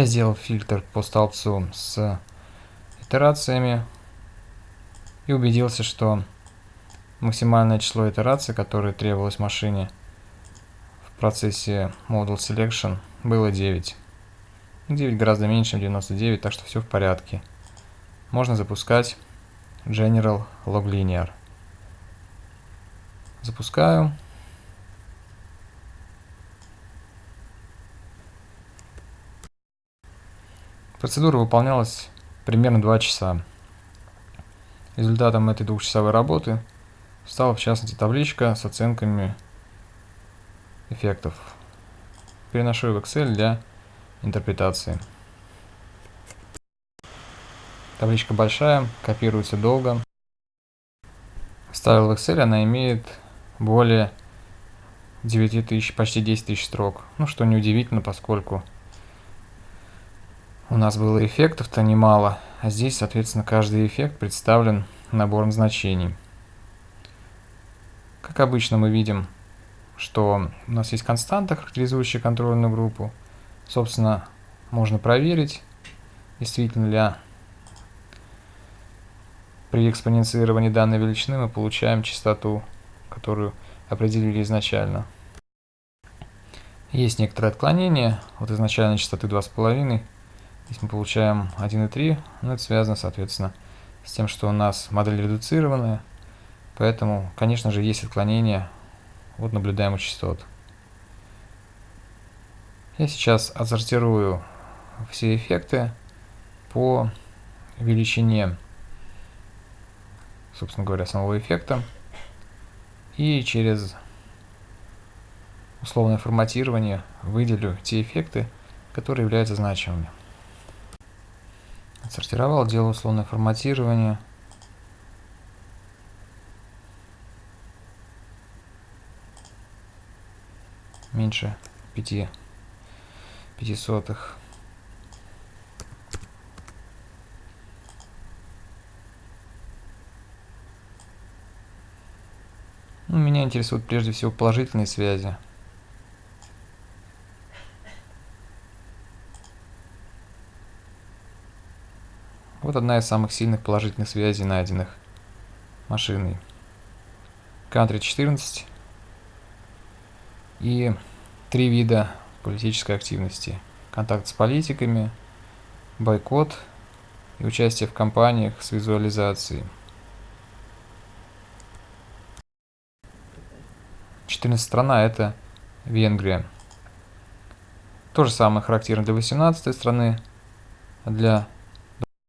Я сделал фильтр по столбцу с итерациями и убедился, что максимальное число итераций, которое требовалось машине в процессе Model Selection, было 9. 9 гораздо меньше, чем 99, так что все в порядке. Можно запускать General Log Linear. Запускаю. Процедура выполнялась примерно 2 часа. Результатом этой двухчасовой работы стала в частности табличка с оценками эффектов. Переношу в Excel для интерпретации. Табличка большая, копируется долго. Ставил в Excel, она имеет более 9000, почти 10 тысяч строк. Ну, что неудивительно, поскольку у нас было эффектов-то немало, а здесь, соответственно, каждый эффект представлен набором значений. Как обычно мы видим, что у нас есть константа, характеризующая контрольную группу. Собственно, можно проверить, действительно ли при экспоненцировании данной величины мы получаем частоту, которую определили изначально. Есть некоторые отклонения от изначальной частоты 2,5 Здесь мы получаем 1,3, но это связано, соответственно, с тем, что у нас модель редуцированная, поэтому, конечно же, есть отклонения от наблюдаемых частот. Я сейчас отсортирую все эффекты по величине, собственно говоря, самого эффекта. И через условное форматирование выделю те эффекты, которые являются значимыми. Отсортировал, делаю условное форматирование. Меньше 5 пятисотых. Ну, меня интересуют прежде всего положительные связи. Вот одна из самых сильных положительных связей, найденных машиной. Country 14 и три вида политической активности. Контакт с политиками, бойкот и участие в кампаниях с визуализацией. 14 страна это Венгрия. То же самое характерно для 18 страны, а для